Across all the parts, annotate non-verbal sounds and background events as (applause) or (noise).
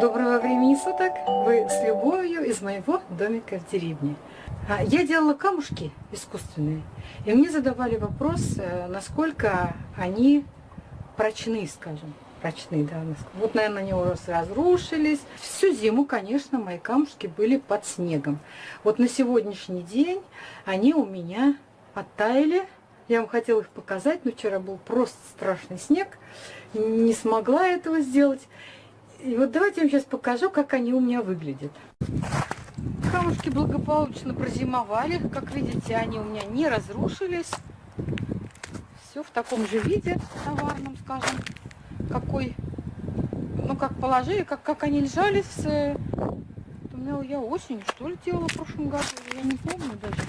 Доброго времени суток! Вы с любовью из моего домика в деревне. А, я делала камушки искусственные, и мне задавали вопрос, э, насколько они прочны, скажем. Прочны, да. Вот, наверное, они уже разрушились. Всю зиму, конечно, мои камушки были под снегом. Вот на сегодняшний день они у меня оттаяли. Я вам хотела их показать, но вчера был просто страшный снег. Не смогла этого сделать. И вот давайте я вам сейчас покажу, как они у меня выглядят. Камушки благополучно прозимовали. Как видите, они у меня не разрушились. Все в таком же виде, товарном, скажем. Какой, ну как положили, как, как они лежали с... Думала, я осенью, что ли, делала в прошлом году. Я не помню даже.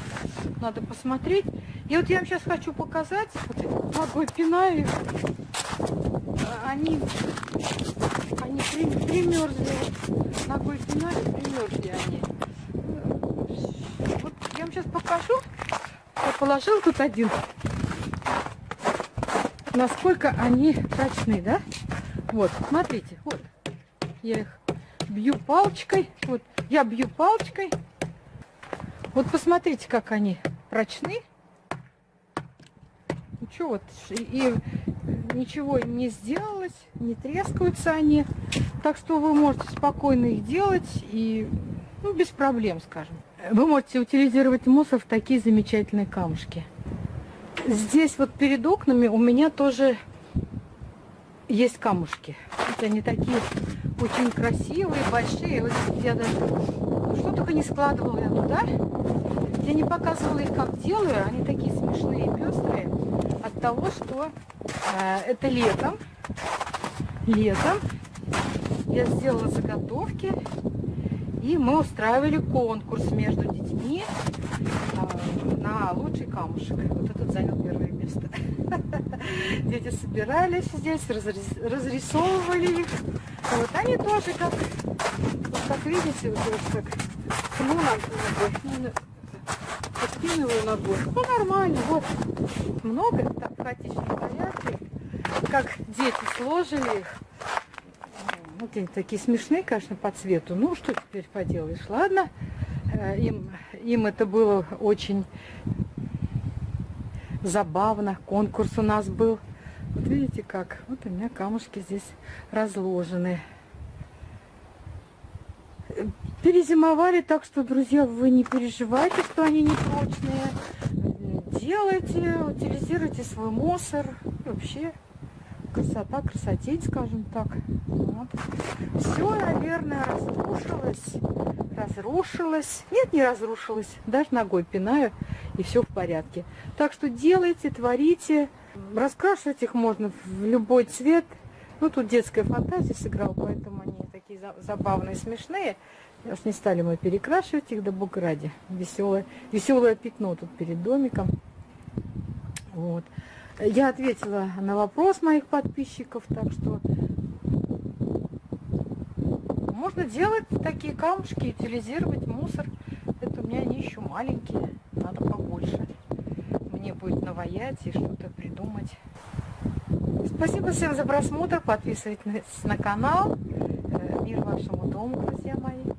Надо посмотреть. И вот я вам сейчас хочу показать. Вот ногой пинаю их. Они примерзли. Ногой пинали, примерзли они. Вот я вам сейчас покажу. Я положил тут один. Насколько они прочны, да? Вот, смотрите, вот. Я их бью палочкой. Вот, я бью палочкой. Вот посмотрите, как они прочны. Ну что вот, и ничего не сделалось, не трескаются они. Так что вы можете спокойно их делать и ну, без проблем, скажем. Вы можете утилизировать мусор в такие замечательные камушки. Здесь вот перед окнами у меня тоже есть камушки. Вот они такие очень красивые, большие. Вот я даже что только не складывала я. Я не показывала их, как делаю. Они такие смешные, пестрые. Того, что э, это летом. Летом я сделала заготовки. И мы устраивали конкурс между детьми э, на лучший камушек. Вот этот занял первое место. (laughs) Дети собирались здесь, разрисовывали их. Вот они тоже как, вот как видите, вот как ну, подкидываю ногой. Ну, нормально, вот. Много, так, в хаотичном порядке. Как дети сложили их. Вот они такие смешные, конечно, по цвету. Ну, что теперь поделаешь, ладно. Э, им, им это было очень забавно. Конкурс у нас был. Вот видите как? Вот у меня камушки здесь разложены. Перезимовали, так что, друзья, вы не переживайте, что они не прочные. Делайте, утилизируйте свой мусор. И вообще, красота, красотеть, скажем так. Вот. Все, наверное, разрушилось. Разрушилось. Нет, не разрушилось. Даже ногой пинаю, и все в порядке. Так что делайте, творите. Раскрашивать их можно в любой цвет. Ну, тут детская фантазия сыграла, поэтому они такие забавные, смешные. Уж не стали мы перекрашивать их, да бог ради. Веселое, веселое пятно тут перед домиком. Вот. Я ответила на вопрос моих подписчиков, так что можно делать такие камушки, утилизировать мусор. Это у меня они еще маленькие, надо побольше. Мне будет наваять и что-то придумать. Спасибо всем за просмотр, подписывайтесь на канал. Мир вашему дому, друзья мои.